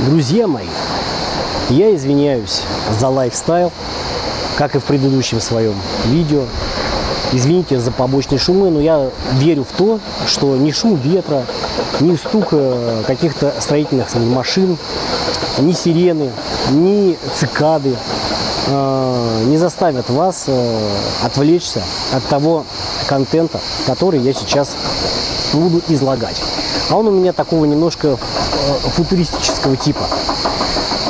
Друзья мои, я извиняюсь за лайфстайл, как и в предыдущем своем видео. Извините за побочные шумы, но я верю в то, что ни шум ветра, ни стук э, каких-то строительных машин, ни сирены, ни цикады э, не заставят вас э, отвлечься от того контента, который я сейчас буду излагать. А он у меня такого немножко футуристического типа.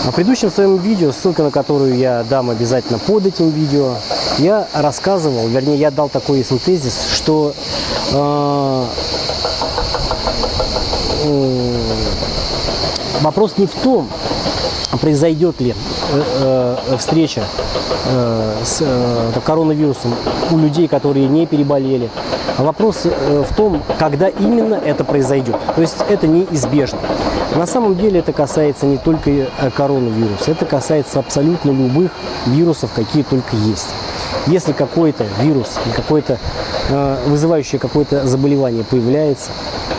В предыдущем своем видео, ссылка на которую я дам обязательно под этим видео, я рассказывал, вернее, я дал такой синтезис, что э, э, вопрос не в том, произойдет ли э, э, встреча э, с э, коронавирусом у людей, которые не переболели. А вопрос э, в том, когда именно это произойдет. То есть это неизбежно. На самом деле это касается не только э, коронавируса, это касается абсолютно любых вирусов, какие только есть. Если какой-то вирус, какой-то э, вызывающий какое-то заболевание появляется,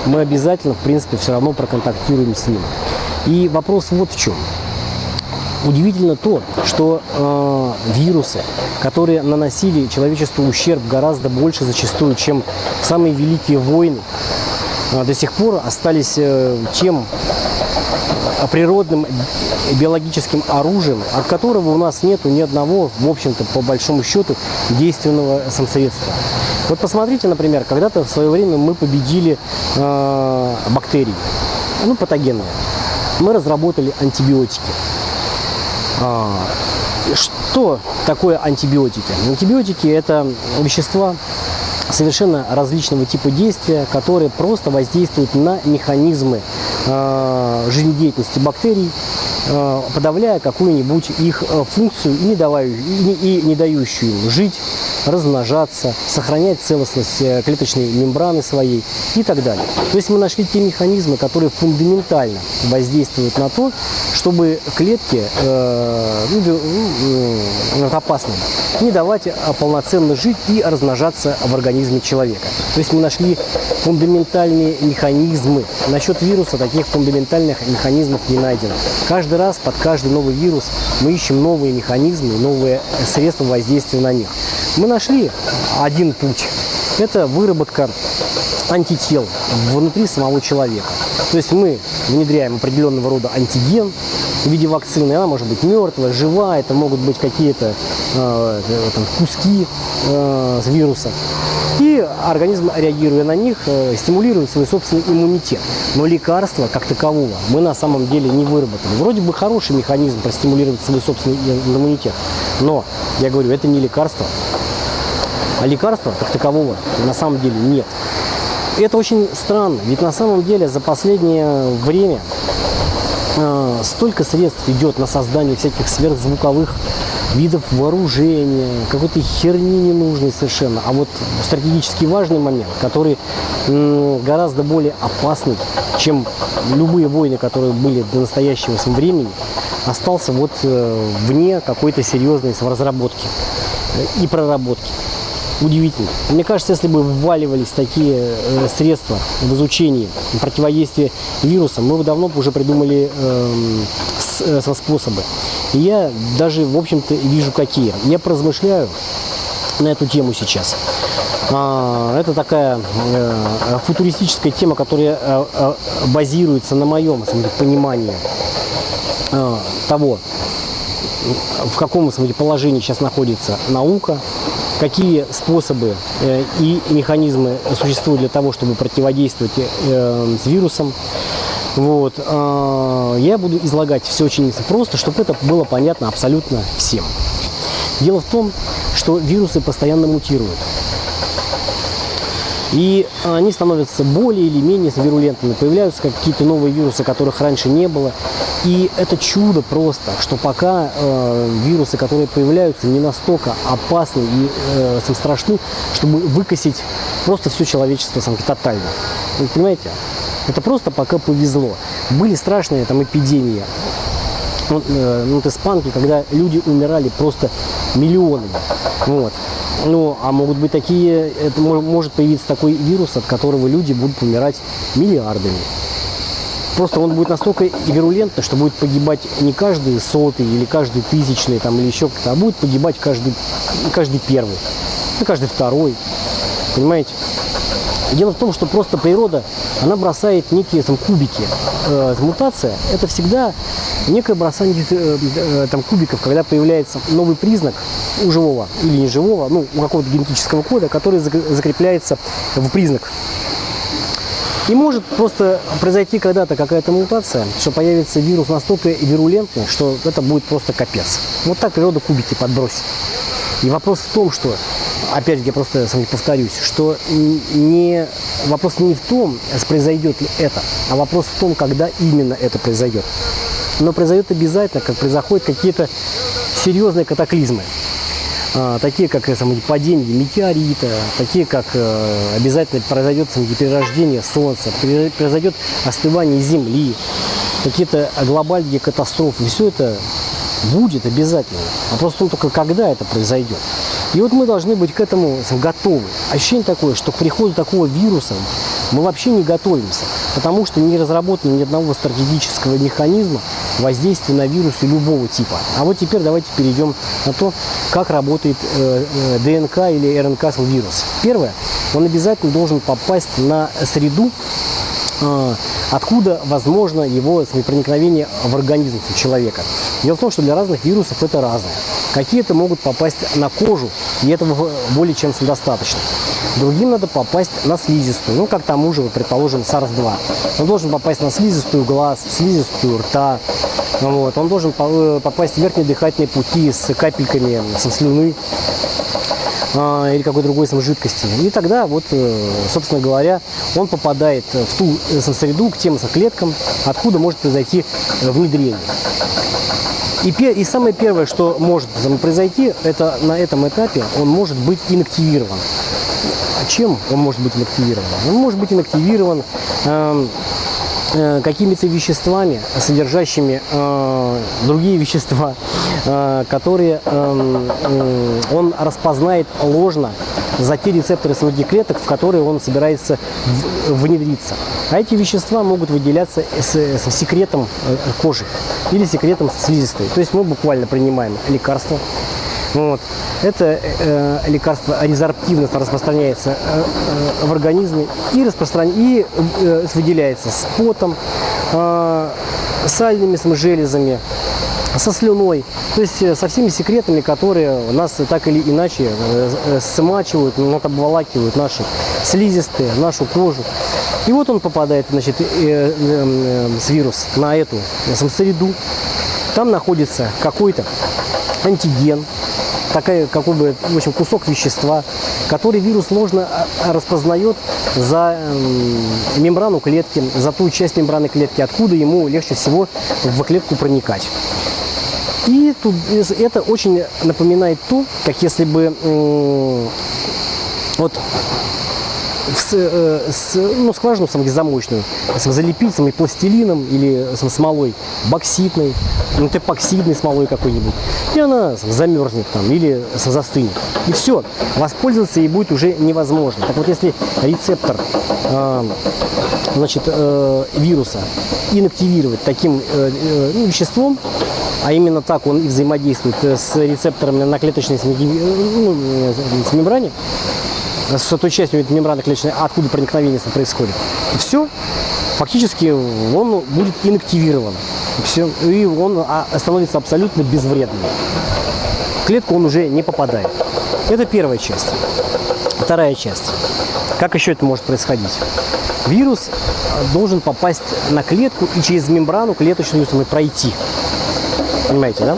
мы обязательно, в принципе, все равно проконтактируем с ним. И вопрос вот в чем. Удивительно то, что э, вирусы, которые наносили человечеству ущерб гораздо больше зачастую, чем самые великие войны, э, до сих пор остались э, тем природным биологическим оружием, от которого у нас нет ни одного, в общем-то, по большому счету, действенного самосредства. Вот посмотрите, например, когда-то в свое время мы победили э, бактерии, ну, патогенные. Мы разработали антибиотики. А, что такое антибиотики? Антибиотики – это вещества совершенно различного типа действия, которые просто воздействуют на механизмы жизнедеятельности бактерий, э, подавляя какую-нибудь их э, функцию и не, давая, и, и не дающую им жить, размножаться, сохранять целостность э, клеточной мембраны своей и так далее. То есть мы нашли те механизмы, которые фундаментально воздействуют на то, чтобы клетки э, ну, э, опасные не давать а полноценно жить и размножаться в организме человека. То есть мы нашли фундаментальные механизмы. Насчет вируса таких фундаментальных механизмов не найдено. Каждый раз под каждый новый вирус мы ищем новые механизмы, новые средства воздействия на них. Мы нашли один путь. Это выработка антител внутри самого человека. То есть мы внедряем определенного рода антиген в виде вакцины. Она может быть мертвая, живая, это могут быть какие-то э, там, куски э, вируса. И организм, реагируя на них, э, стимулирует свой собственный иммунитет. Но лекарства как такового мы на самом деле не выработали. Вроде бы хороший механизм простимулировать свой собственный иммунитет. Но, я говорю, это не лекарство. А лекарства как такового на самом деле нет. Это очень странно, ведь на самом деле за последнее время э, столько средств идет на создание всяких сверхзвуковых видов вооружения, какой-то херни ненужной совершенно. А вот стратегически важный момент, который гораздо более опасный, чем любые войны, которые были до настоящего времени, остался вот э, вне какой-то серьезной разработки и проработки удивительно. Мне кажется, если бы вваливались такие э, средства в изучении противодействия вирусам, мы бы давно уже придумали э, с, способы. И я даже, в общем-то, вижу какие. Я поразмышляю на эту тему сейчас. А, это такая э, футуристическая тема, которая э, э, базируется на моем понимании э, того, в каком смотри, положении сейчас находится наука, какие способы э, и механизмы существуют для того, чтобы противодействовать э, с вирусом. Вот. Э, я буду излагать все очень просто, чтобы это было понятно абсолютно всем. Дело в том, что вирусы постоянно мутируют. И они становятся более или менее вирулентными. Появляются какие-то новые вирусы, которых раньше не было. И это чудо просто, что пока э, вирусы, которые появляются, не настолько опасны и э, страшны, чтобы выкосить просто все человечество сам, тотально. Вы понимаете? Это просто пока повезло. Были страшные там эпидемии. Вот, э, вот испанки, когда люди умирали просто миллионами. Вот. Ну, а могут быть такие, это может появиться такой вирус, от которого люди будут умирать миллиардами. Просто он будет настолько вирулентный, что будет погибать не каждый сотый или каждый тысячный там, или еще кто-то, а будет погибать каждый, каждый первый, ну, каждый второй. Понимаете? Дело в том, что просто природа, она бросает некие там, кубики. Э, мутация – это всегда некое бросание э, э, там, кубиков, когда появляется новый признак у живого или неживого, ну, у какого-то генетического кода, который закрепляется в признак. И может просто произойти когда-то какая-то мутация, что появится вирус настолько вирулентный, что это будет просто капец. Вот так природа кубики подбросит. И вопрос в том, что, опять я просто сам повторюсь, что не, вопрос не в том, произойдет ли это, а вопрос в том, когда именно это произойдет. Но произойдет обязательно, как происходят какие-то серьезные катаклизмы. А, такие как самое, падение метеорита, такие как э, обязательно произойдет перерождение Солнца, произойдет остывание Земли, какие-то глобальные катастрофы. Все это будет обязательно. Вопрос в том только, когда это произойдет. И вот мы должны быть к этому готовы. Ощущение такое, что к приходу такого вируса мы вообще не готовимся, потому что не разработано ни одного стратегического механизма воздействия на вирусы любого типа. А вот теперь давайте перейдем на то, как работает э, э, ДНК или РНК вирус. Первое, он обязательно должен попасть на среду, э, откуда возможно его проникновение в организм человека. Дело в том, что для разных вирусов это разное. Какие-то могут попасть на кожу, и этого более чем достаточно. Другим надо попасть на слизистую, ну, как тому же, предположим, SARS-2. Он должен попасть на слизистую глаз, слизистую рта, вот. он должен э, попасть в верхние дыхательные пути с капельками со слюны а, или какой другой сам жидкости. И тогда, вот, э, собственно говоря, он попадает в ту э, среду, к тем клеткам, откуда может произойти внедрение. И, и самое первое, что может произойти, это на этом этапе он может быть инактивирован. Чем он может быть инактивирован? Он может быть инактивирован э, э, какими-то веществами, содержащими э, другие вещества, э, которые э, э, он распознает ложно за те рецепторы своих клеток, в которые он собирается внедриться. А эти вещества могут выделяться с, с секретом э, кожи или секретом слизистой. То есть мы буквально принимаем лекарства, вот. Это э, лекарство резорптивно распространяется э, э, в организме и, распростран... и э, выделяется с потом, э, сальными железами, со слюной, то есть э, со всеми секретами, которые нас так или иначе э, э, смачивают, ну, обволакивают наши слизистые, нашу кожу. И вот он попадает, значит, с вирус на эту среду. Там находится какой-то антиген, такая, какой бы, в общем, кусок вещества, который вирус ложно распознает за мембрану клетки, за ту часть мембраны клетки, откуда ему легче всего в клетку проникать. И тут, это очень напоминает то, как если бы вот с, э, с, ну, скважину самозамочную залепить самой пластилином или сам, смолой бокситной, ну, эпоксидной смолой какой-нибудь, и она сам, замерзнет там или сам, застынет. И все, воспользоваться ей будет уже невозможно. Так вот, если рецептор э, значит, э, вируса инактивировать таким э, э, ну, веществом, а именно так он и взаимодействует с рецепторами на клеточной ну, с мембране, с частью мембраны клеточной, откуда проникновение происходит. И все, фактически он будет инактивирован. И, все, и он а, становится абсолютно безвредным. В клетку он уже не попадает. Это первая часть. Вторая часть. Как еще это может происходить? Вирус должен попасть на клетку и через мембрану клеточную пройти. Понимаете, да?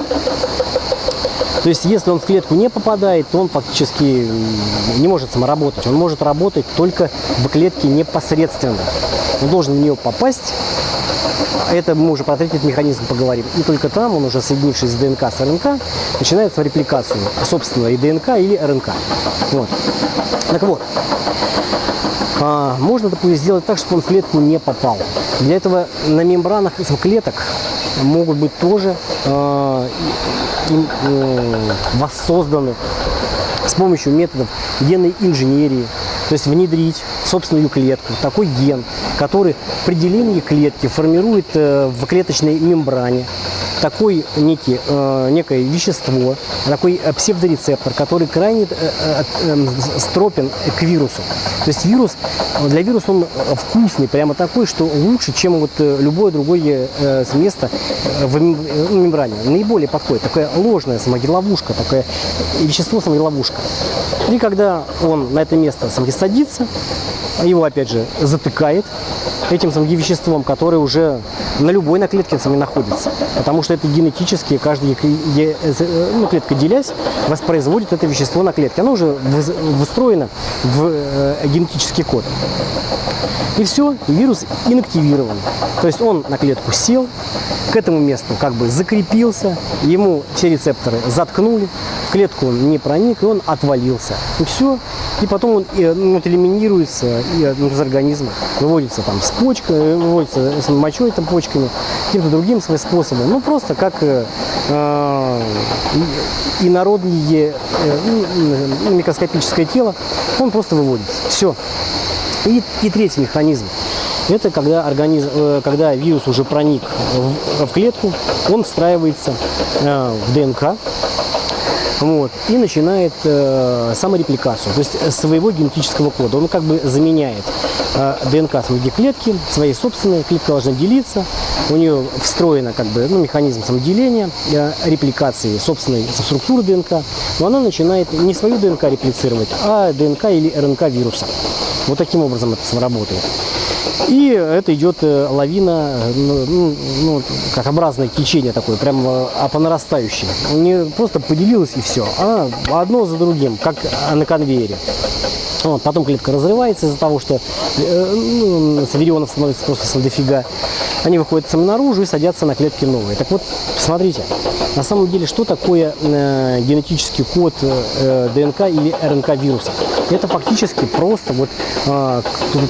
То есть, если он в клетку не попадает, то он фактически не может самоработать. Он может работать только в клетке непосредственно. Он должен в нее попасть. Это мы уже про третий механизм поговорим. И только там он уже, соединившись с ДНК с РНК, начинает свою репликацию собственного и ДНК или РНК. Вот. Так вот, а, можно, допустим, сделать так, чтобы он в клетку не попал. Для этого на мембранах клеток могут быть тоже э, воссозданы с помощью методов генной инженерии, то есть внедрить в собственную клетку такой ген, который при делении клетки формирует э, в клеточной мембране такой некий, э, некое вещество, такой э, псевдорецептор, который крайне э, э, стропен к вирусу. То есть вирус, для вируса он вкусный, прямо такой, что лучше, чем вот любое другое э, место в мембране. Наиболее подходит. Такая ложная самогеловушка, такое вещество самогеловушка. И когда он на это место садится, его опять же затыкает, этим самим веществом, которое уже на любой наклетке сами находится. Потому что это генетически, каждая ну, клетка делясь, воспроизводит это вещество на клетке. Оно уже встроено в э, генетический код. И все, вирус инактивирован. То есть он на клетку сел, к этому месту как бы закрепился, ему все рецепторы заткнули, в клетку он не проник, и он отвалился. И все. И потом он ну, элиминируется ну, из организма, выводится там с почкой, выводится с мочой, там, почками, каким-то другим своим способом. Ну, просто как э, э э, ну, микроскопическое тело, он просто выводится. Все. И, и третий механизм. Это когда, организм, э, когда вирус уже проник в, в клетку, он встраивается э, в ДНК, вот, и начинает э, саморепликацию, то есть своего генетического кода. Он как бы заменяет э, ДНК своей клетки, своей собственной, клетка должна делиться, у нее встроена как бы ну, механизм самоделения, э, репликации собственной структуры ДНК, но она начинает не свою ДНК реплицировать, а ДНК или РНК вируса. Вот таким образом это работает. И это идет э, лавина, ну, ну, ну, как образное течение такое, прям а по нарастающей. Не просто поделилось и все, а одно за другим, как на конвейере. Вот, потом клетка разрывается из-за того, что э, ну, саверионов становится просто дофига. Они выходят сами наружу и садятся на клетки новые. Так вот, посмотрите, на самом деле, что такое э, генетический код э, ДНК или РНК вируса? Это фактически просто вот э,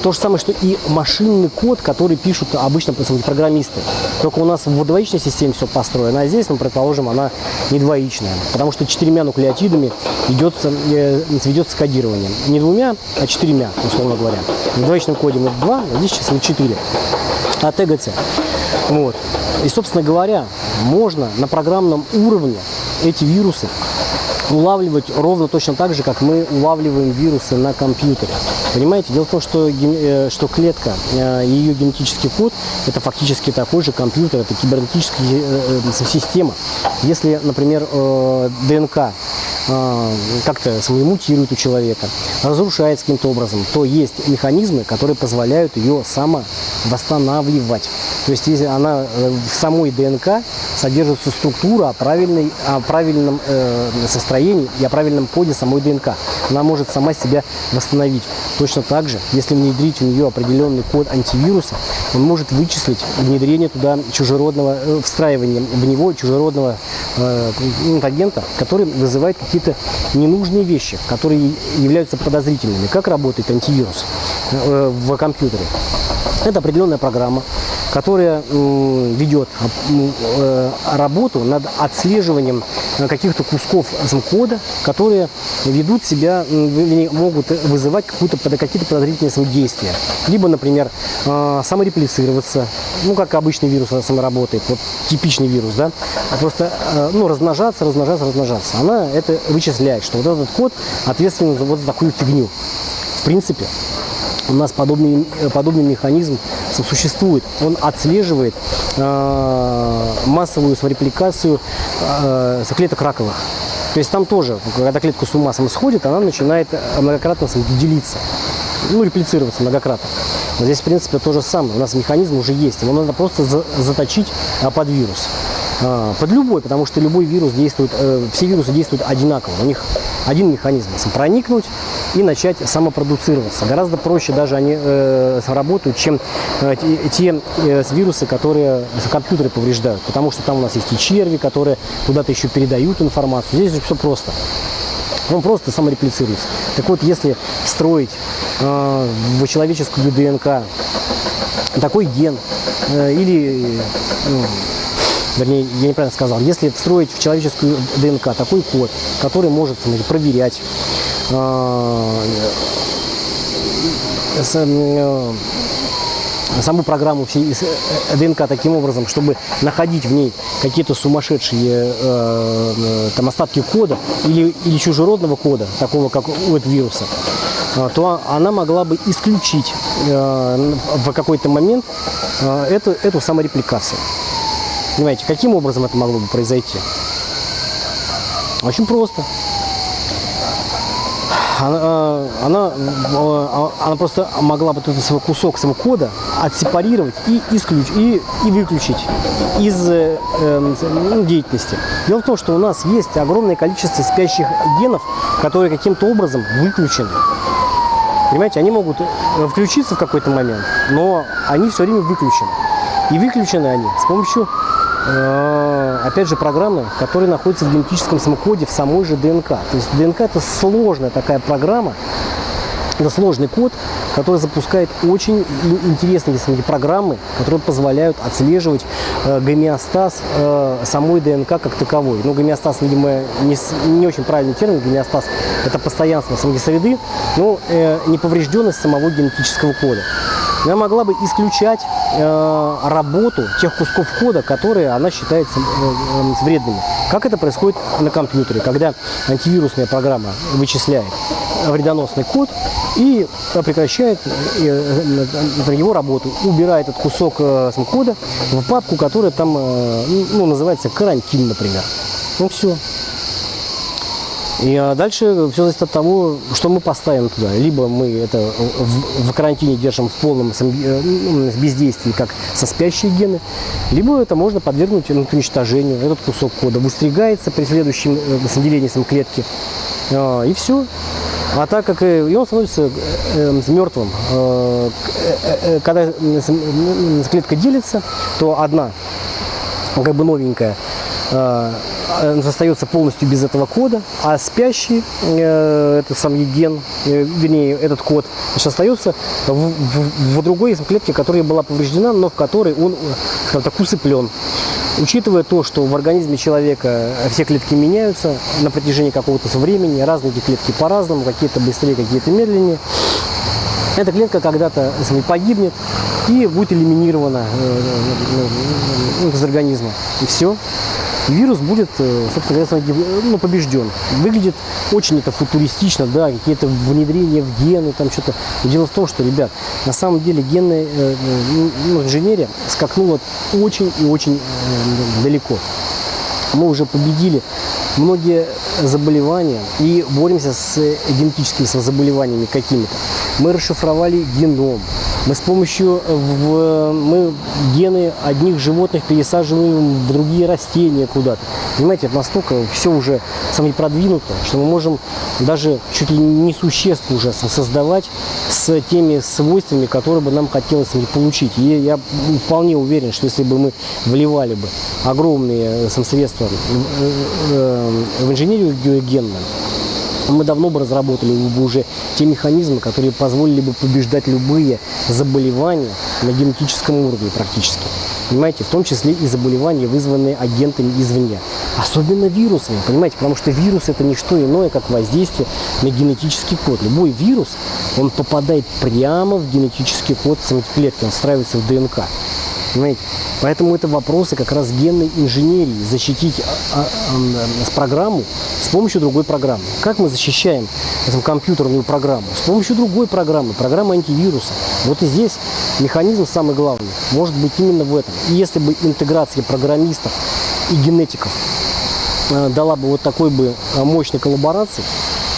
то же самое, что и машинный код, который пишут обычно программисты. Только у нас в двоичной системе все построено, а здесь, мы предположим, она не двоичная, потому что четырьмя нуклеотидами идет, э, ведется кодирование. Не двумя, а четырьмя, условно говоря. В двоичном коде мы два, а здесь мы четыре. А ТГЦ. Вот. И, собственно говоря, можно на программном уровне эти вирусы улавливать ровно точно так же, как мы улавливаем вирусы на компьютере. Понимаете? Дело в том, что, э, что клетка, э, ее генетический код, это фактически такой же компьютер, это кибернетическая э, система. Если, например, ДНК как-то мутирует у человека, разрушается каким-то образом, то есть механизмы, которые позволяют ее самовосстанавливать. То есть если она в самой ДНК содержится структура о, правильной, о правильном э, состоянии и о правильном коде самой ДНК. Она может сама себя восстановить. Точно так же, если внедрить в нее определенный код антивируса, он может вычислить внедрение туда чужеродного, э, встраивание в него чужеродного э, агента, который вызывает какие-то ненужные вещи, которые являются подозрительными. Как работает антивирус э, в компьютере? Это определенная программа, которая ведет э, работу над отслеживанием э, каких-то кусков кода, которые ведут себя, могут вызывать какие-то подозрительные действия. Либо, например, э, самореплицироваться, ну, как обычный вирус сам работает, вот типичный вирус, да, просто, ну, размножаться, размножаться, размножаться. Она это вычисляет, что вот этот код ответственен вот за такую фигню. В принципе, у нас подобный, подобный механизм существует. Он отслеживает э, массовую репликацию э, клеток раковых. То есть там тоже, когда клетка с ума сходит, она начинает многократно делиться, ну, реплицироваться многократно. Но здесь, в принципе, то же самое. У нас механизм уже есть. Его надо просто заточить а, под вирус. А, под любой, потому что любой вирус действует, э, все вирусы действуют одинаково. У них один механизм – проникнуть и начать самопродуцироваться. Гораздо проще даже они э, работают, чем э, те э, вирусы, которые компьютеры повреждают. Потому что там у нас есть и черви, которые куда-то еще передают информацию. Здесь все просто. Он просто самореплицируется. Так вот, если встроить э, в человеческую ДНК такой ген э, или ну, вернее, я неправильно сказал, если встроить в человеческую ДНК такой код, который может смотрите, проверять, саму программу э, ДНК таким образом, чтобы находить в ней какие-то сумасшедшие э, там остатки кода или, или чужеродного кода, такого как у этого вируса, то она могла бы исключить э, в какой-то момент э, эту, эту саморепликацию. Понимаете, каким образом это могло бы произойти? Очень просто она, она, она просто могла бы этот свой кусок своего кода отсепарировать и, исключ, и, и выключить из э, э, деятельности. Дело в том, что у нас есть огромное количество спящих генов, которые каким-то образом выключены. Понимаете, они могут э, включиться в какой-то момент, но они все время выключены. И выключены они с помощью Э, опять же, программы, которые находятся в генетическом самокоде в самой же ДНК. То есть ДНК – это сложная такая программа, это сложный код, который запускает очень интересные смотрите, программы, которые позволяют отслеживать э, гомеостаз э, самой ДНК как таковой. Ну, гомеостаз, видимо, не, не очень правильный термин. Гомеостаз – это постоянство самой среды, но э, неповрежденность самого генетического кода она могла бы исключать э, работу тех кусков кода, которые она считает э, э, вредными. Как это происходит на компьютере, когда антивирусная программа вычисляет вредоносный код и прекращает э, его работу, убирает этот кусок э, кода в папку, которая там ну, называется карантин, например. Ну все. И а дальше все зависит от того, что мы поставим туда. Либо мы это в, в карантине держим в полном э, ну, бездействии, как со спящие гены, либо это можно подвергнуть уничтожению. Этот кусок кода выстригается при следующем э, делении сам клетки. А, и все. А так как и он становится э, мертвым, э, э, когда клетка делится, то одна как бы новенькая остается полностью без этого кода, а спящий, э, это сам ген, э, вернее, этот код, остается в, в, в другой клетке, которая была повреждена, но в которой он, скажем так, усыплен. Учитывая то, что в организме человека все клетки меняются на протяжении какого-то времени, разные эти клетки по-разному, какие-то быстрее, какие-то медленнее, эта клетка когда-то погибнет и будет элиминирована э, э, из организма. И все вирус будет, э, собственно говоря, ну, побежден. Выглядит очень это футуристично, да, какие-то внедрения в гены, там что-то. Дело в том, что, ребят, на самом деле генная э, ну, инженерия скакнула очень и очень э, далеко. Мы уже победили многие заболевания и боремся с генетическими заболеваниями какими-то. Мы расшифровали геном, мы с помощью э, в, мы гены одних животных пересаживаем в другие растения куда-то. Понимаете, это настолько все уже самое продвинуто, что мы можем даже чуть ли не существ уже создавать с теми свойствами, которые бы нам хотелось получить. И я вполне уверен, что если бы мы вливали бы огромные э, средства в э, инженерию генную, мы давно бы разработали бы уже те механизмы, которые позволили бы побеждать любые заболевания на генетическом уровне практически. Понимаете, в том числе и заболевания, вызванные агентами извне. Особенно вирусами, понимаете, потому что вирус это не что иное, как воздействие на генетический код. Любой вирус, он попадает прямо в генетический код самой клетки, он встраивается в ДНК. Понимаете? Поэтому это вопросы как раз генной инженерии. Защитить а, а, а, программу с помощью другой программы. Как мы защищаем эту компьютерную программу? С помощью другой программы, программы антивируса. Вот и здесь механизм самый главный. Может быть именно в этом. И если бы интеграция программистов и генетиков э, дала бы вот такой бы мощной коллаборации,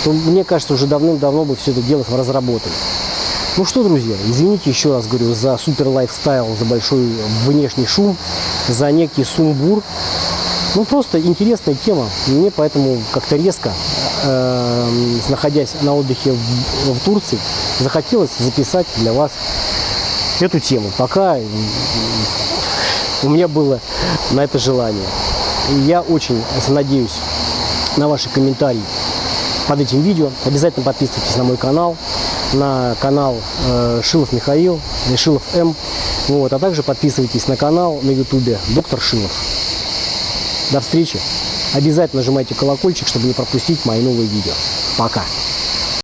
то мне кажется, уже давным-давно бы все это дело разработали. Ну что, друзья, извините еще раз говорю за супер лайфстайл, за большой внешний шум, за некий сумбур. Ну просто интересная тема. Мне поэтому как-то резко, э, находясь на отдыхе в, в Турции, захотелось записать для вас эту тему. Пока у меня было на это желание. Я очень надеюсь на ваши комментарии под этим видео. Обязательно подписывайтесь на мой канал на канал э, Шилов Михаил, Шилов М. Вот, а также подписывайтесь на канал на ютубе Доктор Шилов. До встречи. Обязательно нажимайте колокольчик, чтобы не пропустить мои новые видео. Пока.